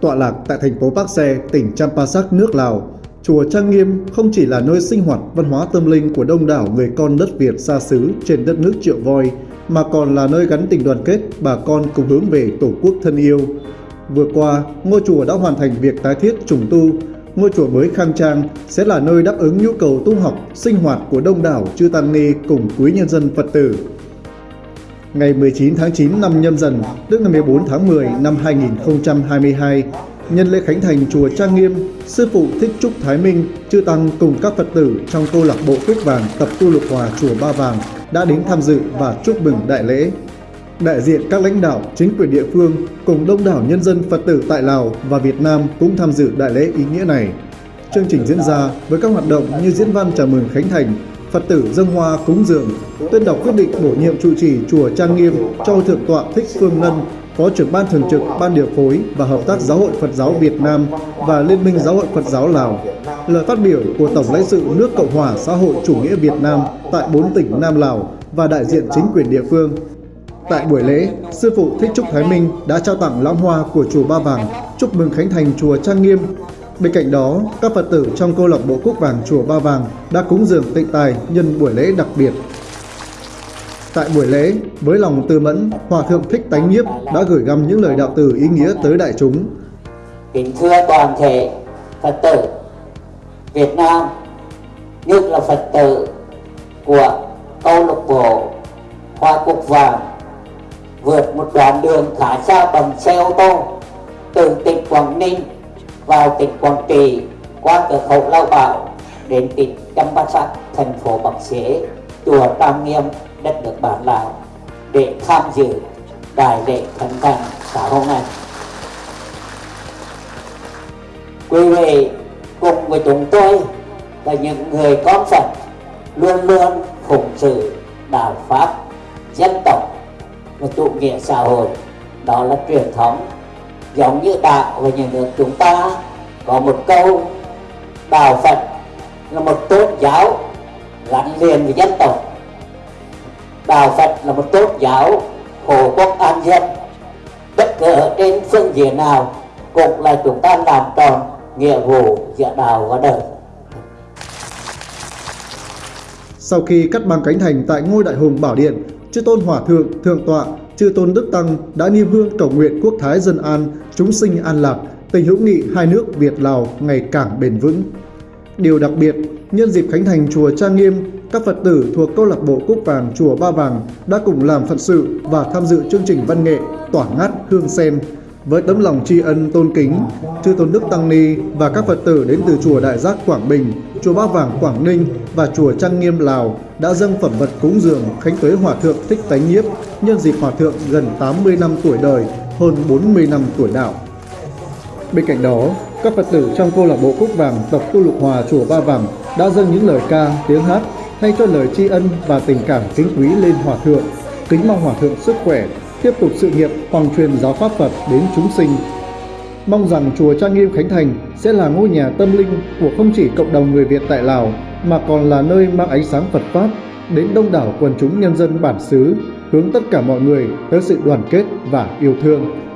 Tọa lạc tại thành phố Bắc tỉnh Champasak, nước Lào, Chùa Trang Nghiêm không chỉ là nơi sinh hoạt văn hóa tâm linh của đông đảo người con đất Việt xa xứ trên đất nước Triệu Voi, mà còn là nơi gắn tình đoàn kết bà con cùng hướng về Tổ quốc thân yêu. Vừa qua, ngôi chùa đã hoàn thành việc tái thiết trùng tu. Ngôi chùa mới khang trang sẽ là nơi đáp ứng nhu cầu tu học, sinh hoạt của đông đảo chư tăng ni cùng quý nhân dân Phật tử. Ngày 19 tháng 9 năm nhâm dần, tức ngày 14 tháng 10 năm 2022, nhân lễ khánh thành chùa Trang Nghiêm, sư phụ Thích Trúc Thái Minh, chư tăng cùng các Phật tử trong câu lạc bộ Quyết Vàng tập tu lục hòa chùa Ba Vàng đã đến tham dự và chúc mừng đại lễ. Đại diện các lãnh đạo, chính quyền địa phương cùng đông đảo nhân dân Phật tử tại Lào và Việt Nam cũng tham dự đại lễ ý nghĩa này. Chương trình diễn ra với các hoạt động như diễn văn chào mừng khánh thành, Phật tử dâng hoa cúng dường, tuyên đọc quyết định bổ nhiệm trụ trì chùa Trang Nghiêm cho Thượng tọa Thích Phương Ngân, Phó trưởng ban thường trực Ban điều phối và hợp tác Giáo hội Phật giáo Việt Nam và Liên minh Giáo hội Phật giáo Lào. Lời phát biểu của Tổng lãnh sự nước Cộng hòa xã hội chủ nghĩa Việt Nam tại bốn tỉnh Nam Lào và đại diện chính quyền địa phương. Tại buổi lễ, sư phụ Thích Trúc Thái Minh đã trao tặng lãng hoa của chùa Ba Vàng, chúc mừng khánh thành chùa Trang Nghiêm. Bên cạnh đó, các Phật tử trong câu lạc bộ Quốc Vàng chùa Ba Vàng đã cúng dường tịnh tài nhân buổi lễ đặc biệt. Tại buổi lễ, với lòng tư mẫn, Hòa Thượng Thích Tánh Nhiếp đã gửi gắm những lời đạo từ ý nghĩa tới đại chúng. Kính thưa toàn thể Phật tử Việt Nam, nhất là Phật tử của câu lạc bộ Hoa Cúc Vàng vượt một đoạn đường khá xa bằng xe ô tô từ tỉnh Quảng Ninh vào tỉnh Quảng Trị qua cửa khẩu Lao Bảo đến tỉnh Champasak, thành phố Bắc Xế, chùa Tam Nghiêm, đất nước bản Lào để tham dự đại lễ khánh thành xã hôm nay. Quý vị cùng với chúng tôi là những người con Phật luôn luôn phụng sự đạo Pháp, dân tộc và chủ nghĩa xã hội. Đó là truyền thống giống như đạo và nhà nước chúng ta có một câu đạo Phật là một tôn giáo gắn liền với dân tộc. Đạo Phật là một tôn giáo hộ quốc an dân bất cứ ở trên phương diện nào cũng là chúng ta làm tròn nghĩa vụ giữa đạo và đời. Sau khi cắt băng cánh thành tại ngôi đại hùng Bảo Điện, chư tôn Hòa Thượng, Thượng Tọa, chư tôn Đức Tăng đã niêm hương cầu nguyện quốc thái dân an, chúng sinh an lạc, tình hữu nghị hai nước Việt-Lào ngày càng bền vững. Điều đặc biệt, nhân dịp khánh thành chùa Trang Nghiêm, các Phật tử thuộc câu lạc bộ Cúc Vàng chùa Ba Vàng đã cùng làm Phật sự và tham dự chương trình văn nghệ Tỏa ngát hương sen với tấm lòng tri ân tôn kính, chư tôn đức tăng ni và các Phật tử đến từ chùa Đại Giác Quảng Bình, chùa Ba Vàng Quảng Ninh và chùa Trang Nghiêm Lào đã dâng phẩm vật cúng dường khánh tuế hòa thượng Thích Tánh Nhiếp nhân dịp hòa thượng gần 80 năm tuổi đời, hơn 40 năm tuổi đạo. Bên cạnh đó, các Phật tử trong câu lạc bộ Cúc Vàng tộc tu lục hòa chùa Ba Vàng đã dâng những lời ca, tiếng hát thay cho lời tri ân và tình cảm kính quý lên hòa thượng, kính mong hòa thượng sức khỏe, tiếp tục sự nghiệp hoàng truyền giáo pháp Phật đến chúng sinh. Mong rằng chùa Trang Nghiêm Khánh Thành sẽ là ngôi nhà tâm linh của không chỉ cộng đồng người Việt tại Lào mà còn là nơi mang ánh sáng Phật Pháp đến đông đảo quần chúng nhân dân bản xứ, hướng tất cả mọi người tới sự đoàn kết và yêu thương.